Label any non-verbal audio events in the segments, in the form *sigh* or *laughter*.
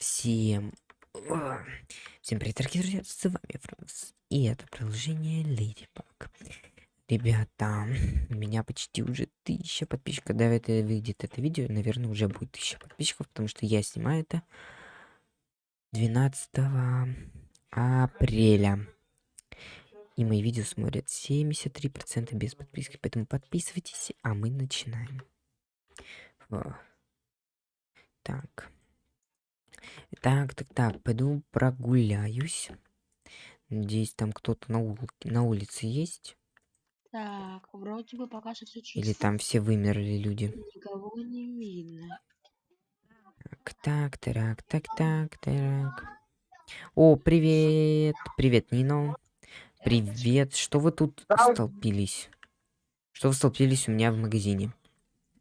Всем... а, Всем привет, дорогие друзья, с вами Франкс. И это приложение Ladybug. Ребята, у меня почти уже тысяча подписчиков. Когда это выйдет это видео, наверное, уже будет тысяча подписчиков, потому что я снимаю это 12 апреля. И мои видео смотрят 73% без подписки, поэтому подписывайтесь, а мы начинаем. Во. Так. Так, так, так, пойду прогуляюсь. Надеюсь, там кто-то на, ул- на улице есть. Так, вроде бы пока что все чисто. Или там все вымерли люди. Никого не видно. Так, так, так, так, так, так. О, привет! Привет, Нино. Привет. Что вы тут столпились? Что вы столпились у меня в магазине?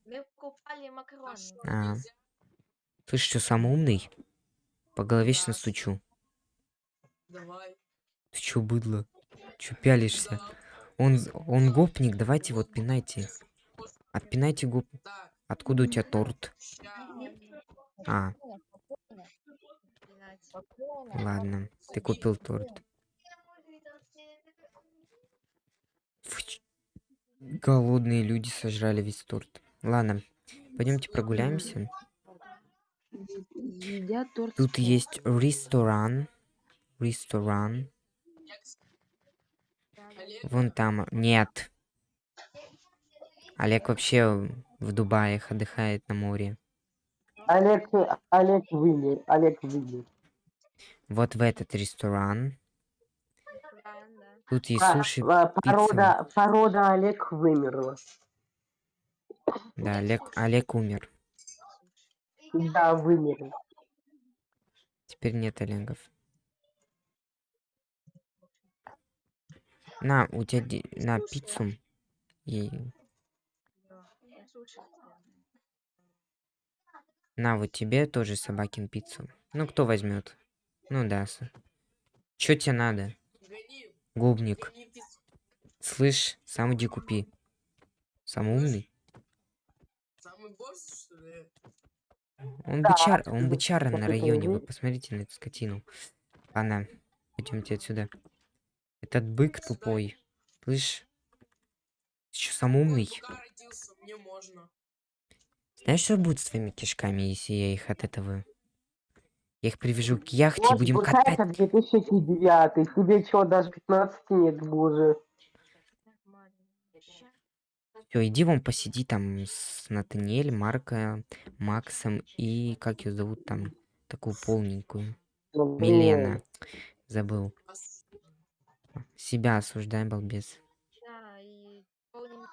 Мы покупали макароны. А. Ты что, самый умный? По голове сейчас настучу. Давай. Ты чё, быдло? Чё пялишься? Он, он гопник, давайте вот пинайте. Отпинайте гоп. Откуда у тебя торт? А, ладно. Ты купил торт. Голодные люди сожрали весь торт. Ладно, пойдемте прогуляемся. Едят торт. Тут с есть ресторан. Ресторан. Вон там. Нет. Олег вообще в Дубаях отдыхает на море. Олег, Олег вымер, Олег вымер. Вот в этот ресторан. Тут есть А, суши, а, пицца. порода, порода Олег вымерла. Да, Олег, Олег умер. Да, вымер. Теперь нет Олегов. На, у тебя де- на пиццу. И на, вот тебе тоже собакин пиццу. Ну, кто возьмет? Ну да. Чё тебе надо? Губник. Слышь, сам иди купи. Самый умный. Он Да, бычар, он бычара на районе. Вы посмотрите на эту скотину. Ладно, пойдемте отсюда. Этот бык тупой. Слышь? Ты чё, сам умный? Знаешь, что будет с твоими кишками, если я их от этого... Я их привяжу к яхте и будем катать. это 2009. Тебе чё, даже 15 нет, боже. Все, иди вон посиди там с Натаниэль, Марко, Максом и как ее зовут там, такую полненькую. Ну, Милена. Забыл. Себя осуждай, балбес. Да, и полненький?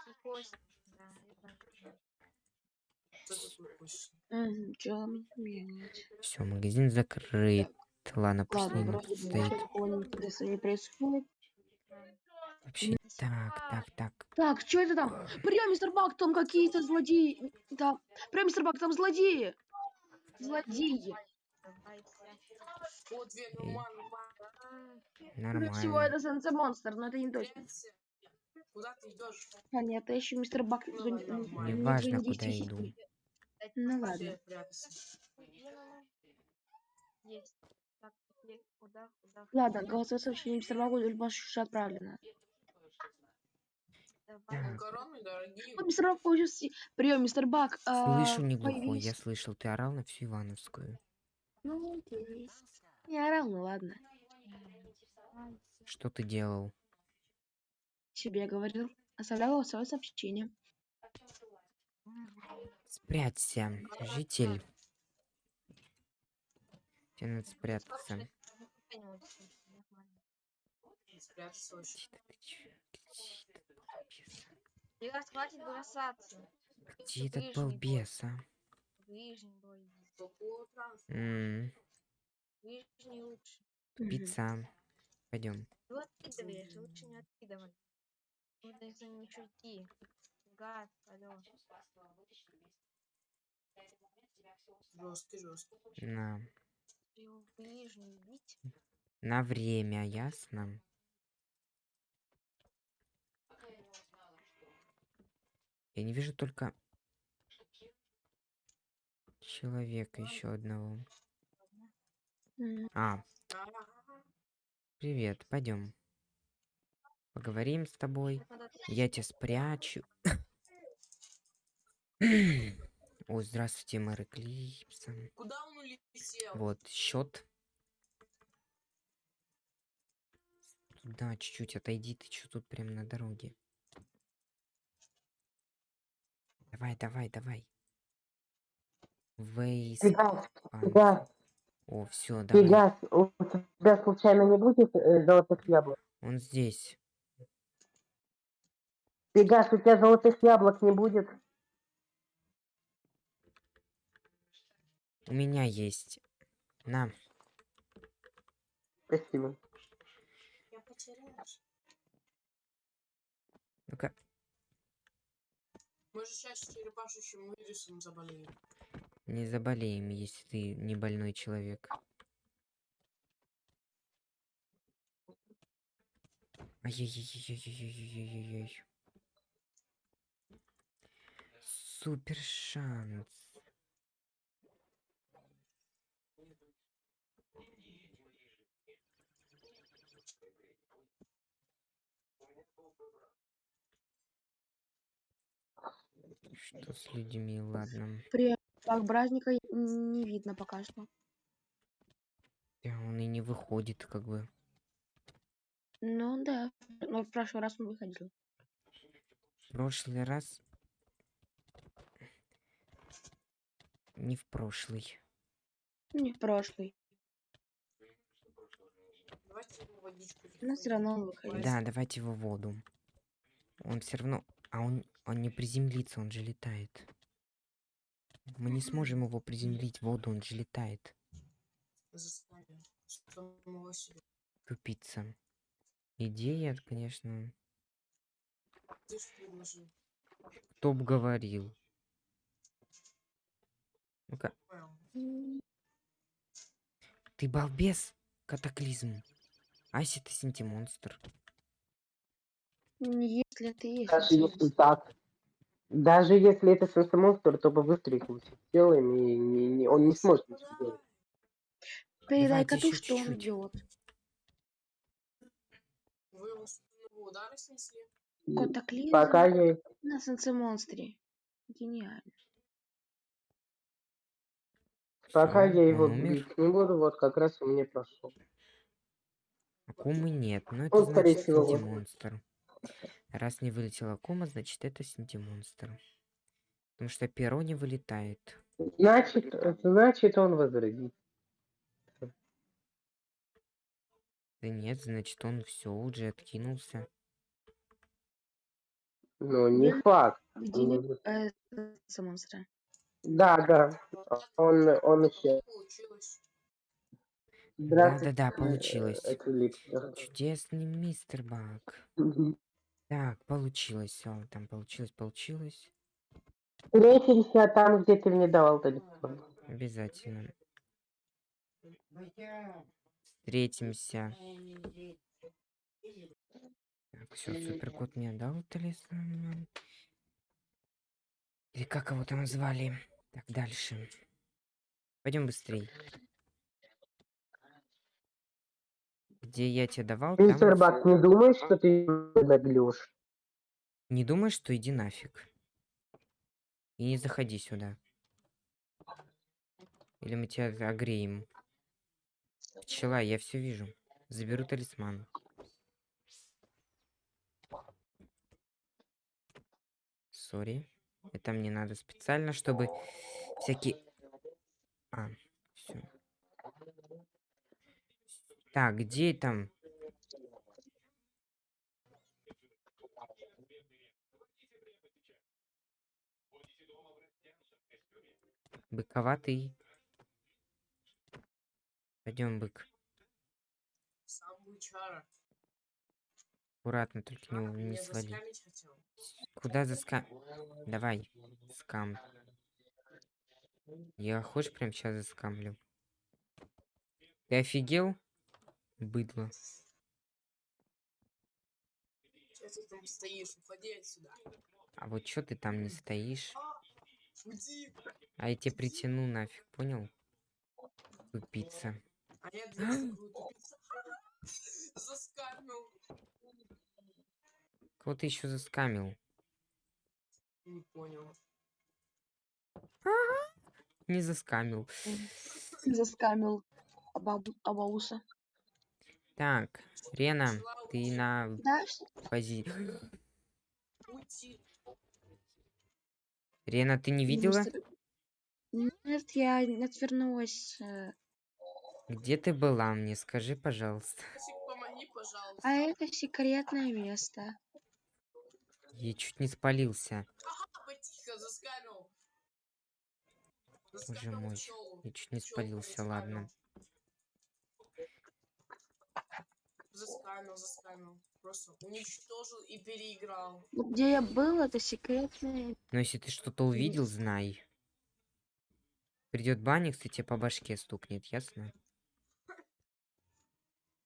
Все, магазин закрыт. Ладно, пусть Ладно, стоит. не интересного не происходит. Вообще, так, так, так. Так, что это там? Прям, мистер Бак, там какие-то злодеи. Там, прям, мистер Бак, там злодеи. Злодеи. Давайте. О, две, ну, Эй. ман, ман. Скорее всего, Нормально. это Сенсе Монстр, но это не точно. Пенси. Куда ты идешь? А нет, это еще мистер Бак. Ну, нормально. Неважно, не куда действуете. иду. Ну ладно. прятаться? Есть. Так, где- куда, куда? Ладно, голосовое сообщение мистер Багу уже отправлено. Макароны дорогие. Мистер Бак получился. Прием, мистер Бак. а, Слышу не глухой, я слышал, ты орал на всю Ивановскую. Ну. Не орал, ну ладно. Что ты делал? Тебе говорил. Оставлял голосовое сообщение. Спрячься, житель. Тебе надо спрятаться. Раз хватит бросаться. Где этот балбес, а? Ближний бой. Ближний лучше. Пицца. Пойдем. Ну откидываешь, лучше не откидывай. Нужно за ним еще идти. Гад, алло. Жесткий, жесткий. На. Ближний бить. На время, ясно? Я не вижу только человека еще одного. А, привет, пойдем. Поговорим с тобой. Я тебя спрячу. *clears throat* Ой, здравствуйте, мэр Эклипса. Куда он улетел? Вот, счет. Да, чуть-чуть отойди, ты что тут прям на дороге. Давай, давай, давай. Вейс. Пан- Пегас, О, все, давай. Пегас, у тебя случайно не будет э, золотых яблок? Он здесь. Пегас, у тебя золотых яблок не будет? У меня есть. На. Спасибо. Мы же сейчас черепашущим вирусом заболеем. Не заболеем, если ты не больной человек. Ай-яй-яй-яй-яй-яй-яй-яй. Супер шанс. Что с людьми, ладно. При так праздника не видно пока что. Да, он и не выходит, как бы. Ну да, но в прошлый раз он выходил. В прошлый раз... Не в прошлый. Не в прошлый. Давайте ему водичку. Но все равно он выходил. Да, давайте его в воду. Он все равно... А он, он не приземлится, он же летает. Мы не сможем его приземлить в воду, он же летает. Тупица. Идея, конечно... Кто б говорил? Ну-ка, ты балбес, катаклизм. Аси, ты синтимонстр. Если ты есть. Даже если так. Даже если это просто монстр, то бы выстрелил сделаем, и не- не- он не сможет ничего сделать. Передай коту, что он чуть-чуть. идет. Вы его удара снесли? Котоклизм Пока я... на солнце-монстре. Гениально. Пока Всё, я его он умер. бить не буду, вот как раз у меня прошел. Акумы нет, но это Он, скорее значит всего, вот. Раз не вылетела акума, значит это синтимонстр. Потому что перо не вылетает. Значит, значит он возродит. Да нет, значит он все уже откинулся. Ну, не факт. Победили э, солнце-монстра. Да, да. Он, он еще. Получилось. Здравствуйте, Да-да-да, э, получилось. Эквилипсер. Чудесный мистер Баг. Мгм. Так, получилось все. Там получилось, получилось. Встретимся там, где ты мне давал телефон. Обязательно. Встретимся. Так, все, суперкот мне дал талисман. Или как его там звали? Так, дальше. Пойдем быстрей. Где я тебе давал, там... Мистер Бак, не думаешь, что ты наглешь? Не думай, что иди нафиг. И не заходи сюда. Или мы тебя огреем. Пчела, я все вижу. Заберу талисман. Сори. Это мне надо специально, чтобы всякие... А, все. Так, где там? Быковатый. Пойдем, бык. Аккуратно, только не, не свали. Куда заска... Давай, скам. Я хочешь прям сейчас заскамлю? Ты офигел? Быдло. Сейчас ты там стоишь, уходи отсюда. А вот чё ты там не стоишь? А, уйди. А я тебя притяну нафиг, понял? Тупица. А Я. *gasps* *laughs* Заскамил. Кого ты еще заскамил? Не понял. Не заскамил. Заскамил Абауса. Так, Рена, ты на Да, пози... Рена, ты не видела? Нет, я отвернулась. э, Где ты была? Мне скажи, пожалуйста. Помоги, пожалуйста. А это секретное место. Я чуть не спалился. Ага, тихо, заскамил. Боже мой. Я чуть не спалился, ладно. Заскамил, заскамил. Просто уничтожил и переиграл. Где я был, это секретное. Но если ты что-то увидел, знай. Придет банник, и тебе по башке стукнет, ясно? *laughs*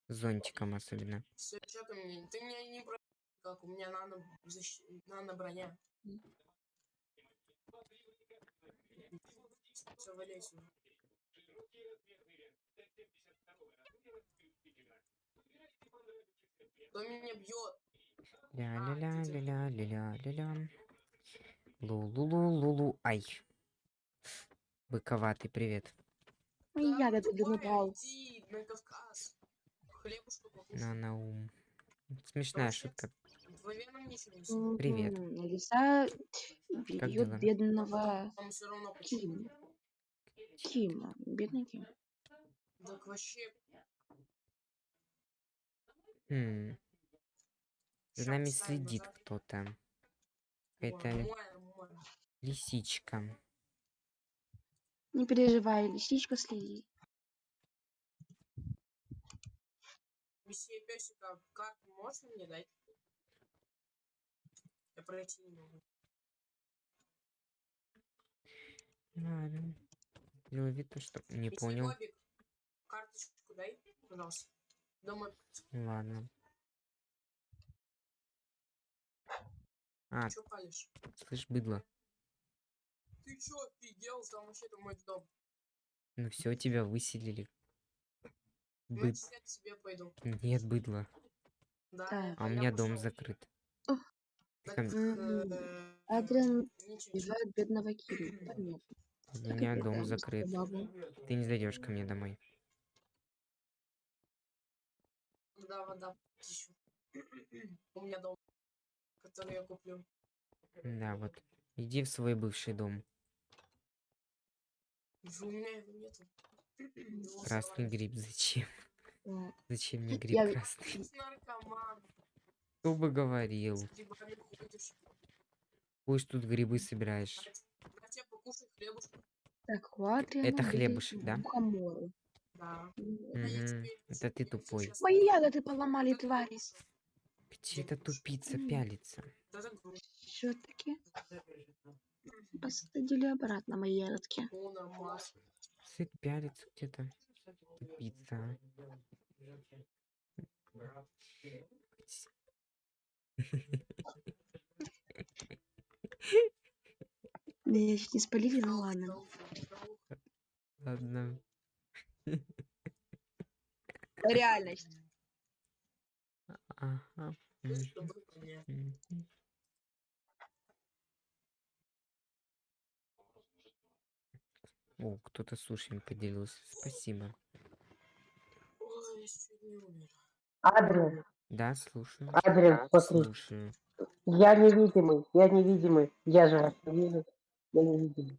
Зонтиком особенно. Все, что ты мне? Ты меня не про... Как у меня нано, защ... нано броня. Все, валяй сюда. Кто меня бьет? Ля-ля-ля-ля-ля-ля-ля-ля. Лу-лу-лу-лу-лу. Ай. Быковатый, привет. Да, ягоды. Иди на Кавказ. Хлебушку покушай. На на ум. Смешная шутка. Привет. Лиса бьет бедного. Кима. Кима. Бедный Ким. Так вообще Хм, За нами следит кто-то. Нормально. лисичка. Не переживай, лисичка следит. Месье Песика, карту можно мне дать? Я пройти не могу. Ладно. Делай вид, то, что не понял. Карточку дай, пожалуйста. Домой. Ладно. А, Че палишь? слышь, быдло. Ты чё офигел? Там вообще-то мой дом. Ну все, тебя выселили. Быд... Значит, я к себе пойду. Нет, быдло. Да, Так. А у меня дом пошёл. закрыт. Так, Мгм. э, Адриан бедного. *clears throat* Понятно. У меня дом закрыт. Ты не зайдешь ко мне домой. Да, вода ищу. *clears throat* У меня дом, который я куплю. Да, вот. Иди в свой бывший дом. У меня его нету. *clears throat* Красный гриб зачем? *laughs* Зачем мне гриб Я- красный? Кто бы говорил? Пусть тут грибы собираешь. Так, Адриана Это хлебушек, да? мухоморы. Да. Это ты тупой. Мои ягоды поломали, твари. покушай. Где то тупица пялится? Все-таки посадили обратно мои ягодки. Сыт пялится где-то. Тупица. Меня чуть не спалили, ну ладно. Ладно. Реальность. Ага. О, кто-то сушами поделился. Спасибо. Адриан, Да, слушаю. Адриан, смотри. Слушаю. Я невидимый, я невидимый. Я же вас не вижу. Я невидимый.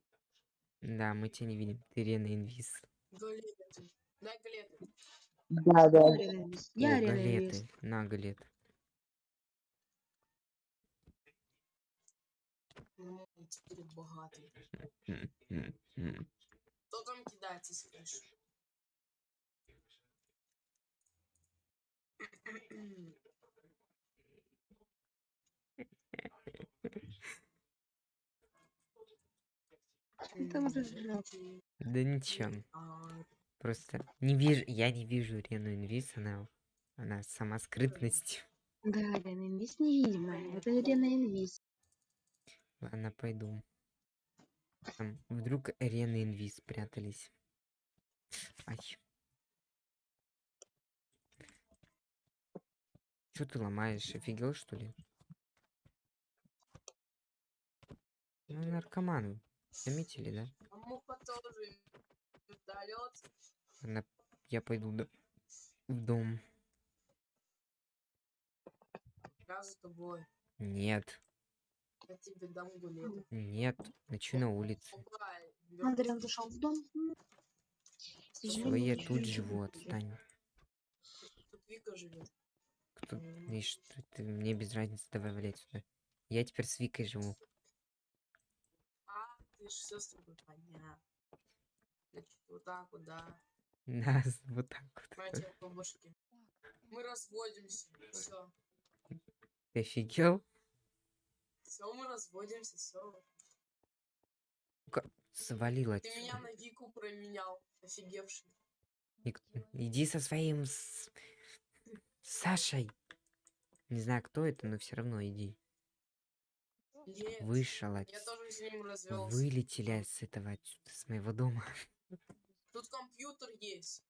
Да, мы тебя не видим. Ты Рена Инвиз. Галеты. Галеты. Да, да. Я галеты. На, галет. Ну, теперь богатый. *laughs* Кто там кидается, скажешь? *clears throat* *clears throat* Ну, там разжаться? Да ничего. А. Просто не вижу, я не вижу Рену Инвиз, она, она сама скрытность. Да, Рена Инвиз невидимая, это Рена Инвиз. Ладно, пойду. Там вдруг Рена Инвиз спрятались. Ай. Что ты ломаешь? Офигел, что ли? Ну, наркоман. Заметили, да? А муха тоже вертолет. Она... Я пойду до- в дом. Я за тобой. Нет, Я тебе дам гулет. нет, ночу на улице. Пугай. Адриан зашел в дом. Все, я тут живу, отстань. Тут Вика живет. Кто... И что ты... Мне без разницы, давай валять сюда. Я теперь с Викой живу. Ж все с тобой понятно. Значит, вот так вот, да. *laughs* Нас вот так вот. Башке. Мы разводимся. Все. Ты офигел? Все, мы разводимся, все. Свалил Ты меня на Вику променял. Офигевший. Ник- Иди со своим... с- Сашей. Не знаю, кто это, но все равно иди. Нет. Вышел Я отсюда. тоже с ним развелся. Вылетели с этого отсюда, с моего дома. Тут компьютер есть.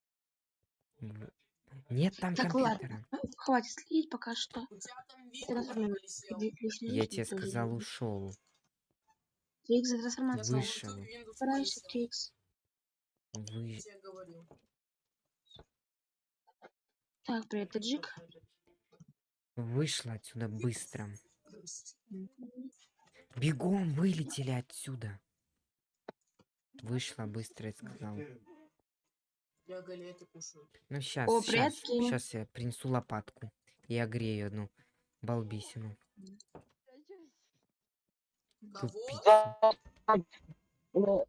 Нет там Так, компьютера. Хватит следить пока что. У тебя там лишний Я тебе сказал, ушел. Трикс за трансформацию. Вышел. Windows полетел. Трикс. Вы... Я. Так, привет, Таджик. Вышла отсюда быстро. Бегом вылетели отсюда. Вышла быстро, я сказал. Я галеты кушаю. Ну сейчас, О, сейчас, сейчас я принесу лопатку и огрею одну балбисину. Кого? Э,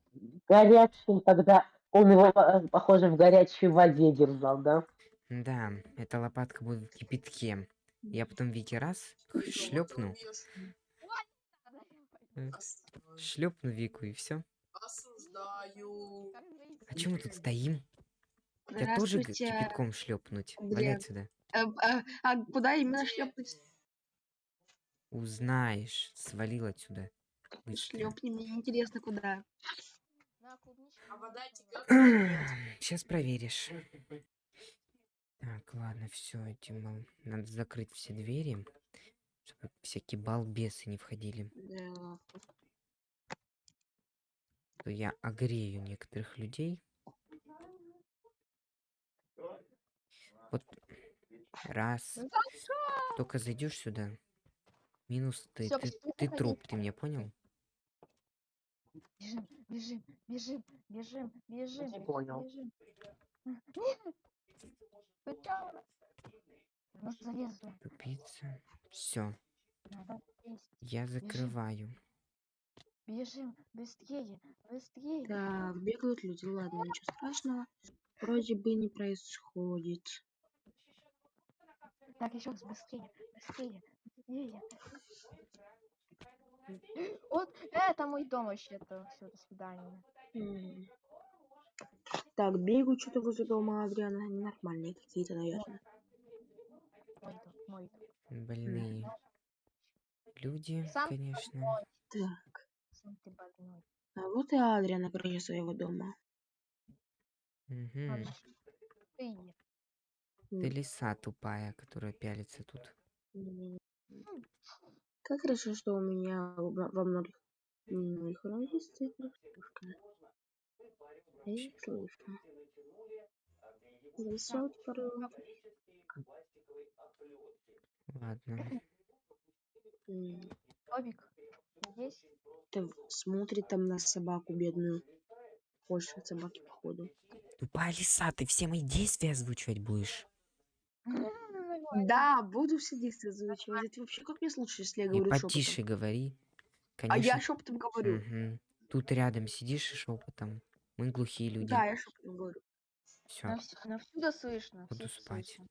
Горячий, когда он его, э, похоже, в горячей воде держал, да? Да, эта лопатка будет в кипятке. Я потом Вики раз шлепну? Осуждаю. шлепну Вику и все. Осуждаю. А чем мы тут стоим? Я тоже кипятком шлепнуть. Валяй отсюда. Э, э, А куда именно шлепнуть? Узнаешь. Свалил отсюда. Шлепни, мне интересно, куда. А? Сейчас проверишь. Так, ладно, все, этим надо закрыть все двери, чтобы всякие балбесы не входили. Да. То я огрею некоторых людей. Вот раз. Только зайдешь сюда. Минус ты. Всё, ты, ты труп, ты меня понял? Бежим, бежим, бежим, бежим, бежим. Не понял. Бежим. Залезла. Тупица. Все, я закрываю. Бежим, быстрее, быстрее. Так, бегают люди. Ладно, ничего страшного. Вроде бы не происходит. Так, еще раз, быстрее, быстрее, быстрее. Вот, это мой дом вообще-то. Все, до свидания. М. Так, бегают что-то возле дома Адриана. Нормальные какие-то, наверное. Больные. Люди, Сам конечно. Так. А вот и Адриан на крыше своего дома. Ладно, Ты. Лиса тупая, которая пялится тут. Как хорошо, что у меня во во многих моих родителей их слышу. Веселый порой. Ладно. М, Бобик, здесь? Ты смотрит там на собаку бедную. Больше от собаки, походу. Тупая лиса, ты все мои действия озвучивать будешь. Да, буду все действия озвучивать. Это вообще как мне слушать, если я И говорю потише шепотом? говори. А я Конечно. шепотом говорю. Мгм. Тут рядом сидишь и шепотом. Мы глухие люди. Да, я шепотом говорю. Все, Ну, вс- ну, всюду слышно. буду спать. слышно.